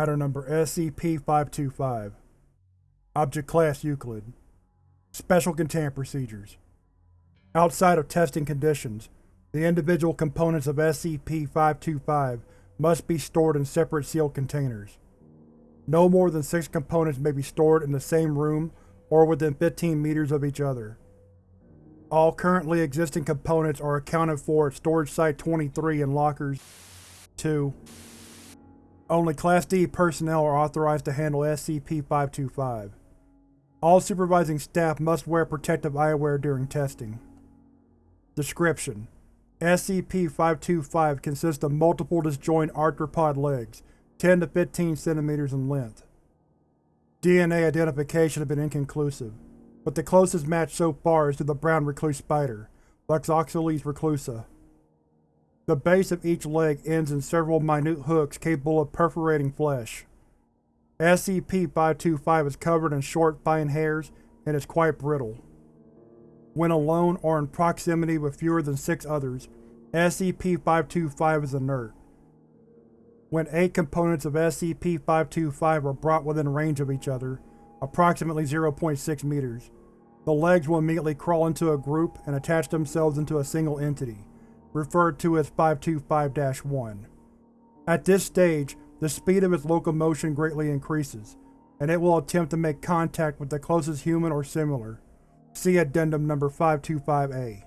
Item number SCP-525 Object Class Euclid Special Containment Procedures Outside of testing conditions, the individual components of SCP-525 must be stored in separate sealed containers. No more than six components may be stored in the same room or within 15 meters of each other. All currently existing components are accounted for at Storage Site-23 in Lockers 2. Only Class D personnel are authorized to handle SCP-525. All supervising staff must wear protective eyewear during testing. Description: SCP-525 consists of multiple disjoint arthropod legs, 10 to 15 cm in length. DNA identification has been inconclusive, but the closest match so far is to the brown recluse spider, Loxosceles reclusa. The base of each leg ends in several minute hooks capable of perforating flesh. SCP-525 is covered in short, fine hairs and is quite brittle. When alone or in proximity with fewer than six others, SCP-525 is inert. When eight components of SCP-525 are brought within range of each other, approximately 0.6 meters, the legs will immediately crawl into a group and attach themselves into a single entity, referred to as 525-1. At this stage, the speed of its locomotion greatly increases, and it will attempt to make contact with the closest human or similar. See Addendum number 525-A.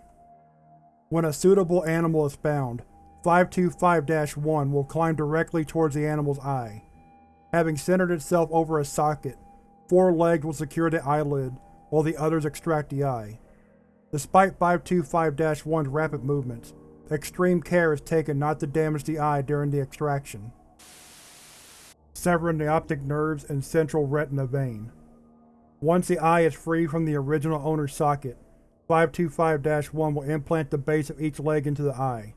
When a suitable animal is found, 525-1 will climb directly towards the animal's eye. Having centered itself over a socket, four legs will secure the eyelid, while the others extract the eye. Despite 525-1's rapid movements, extreme care is taken not to damage the eye during the extraction. Severing the optic nerves and central retina vein. Once the eye is free from the original owner's socket, 525-1 will implant the base of each leg into the eye.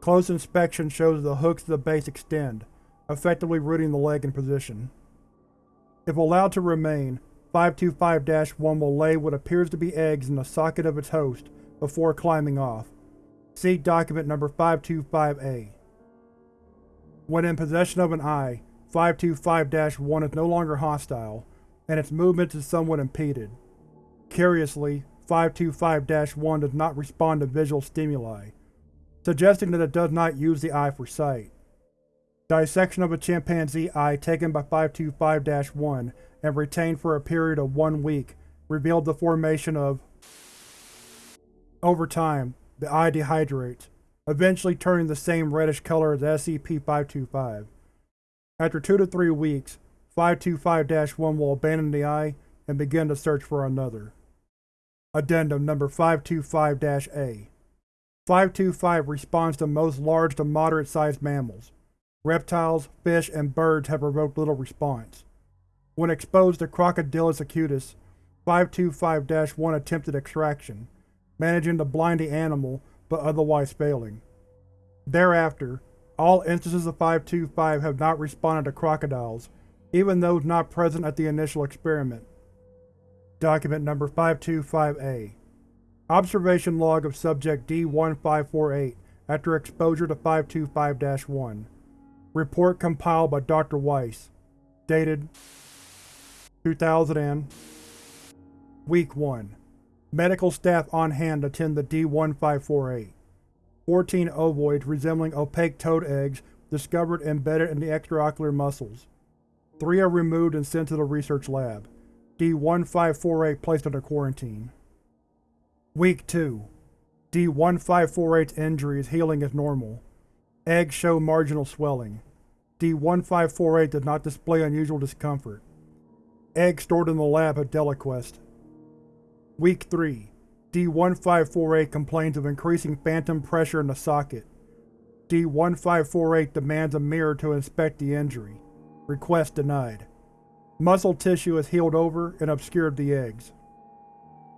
Close inspection shows the hooks of the base extend, effectively rooting the leg in position. If allowed to remain, 525-1 will lay what appears to be eggs in the socket of its host before climbing off. See Document Number 525-A. When in possession of an eye, 525-1 is no longer hostile, and its movement is somewhat impeded. Curiously, 525-1 does not respond to visual stimuli, suggesting that it does not use the eye for sight. Dissection of a chimpanzee eye taken by 525-1 and retained for a period of one week revealed the formation of Over time, the eye dehydrates, eventually turning the same reddish color as SCP-525. After two to three weeks, 525-1 will abandon the eye and begin to search for another. Addendum Number 525-A 525 responds to most large to moderate-sized mammals. Reptiles, fish, and birds have provoked little response. When exposed to Crocodylus acutus, 525-1 attempted extraction, managing to blind the animal but otherwise failing. Thereafter, all instances of 525 have not responded to crocodiles, even those not present at the initial experiment. Document Number 525-A Observation Log of Subject D-1548 after exposure to 525-1 Report compiled by Dr. Weiss. Dated 2000 and Week 1 Medical staff on hand attend the D-1548. 14 ovoids resembling opaque toad eggs discovered embedded in the extraocular muscles. Three are removed and sent to the research lab. D-1548 placed under quarantine. Week 2 D-1548's injury is healing as normal. Eggs show marginal swelling. D-1548 does not display unusual discomfort. Eggs stored in the lab have deliquesced. Week 3 D-1548 complains of increasing phantom pressure in the socket. D-1548 demands a mirror to inspect the injury. Request denied. Muscle tissue has healed over and obscured the eggs.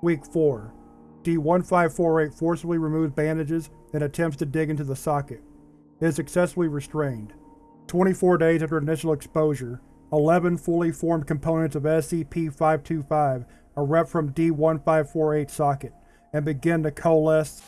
Week 4 D-1548 forcibly removes bandages and attempts to dig into the socket. It is successfully restrained. 24 days after initial exposure, 11 fully formed components of SCP-525 erupt from D-1548 socket and begin to coalesce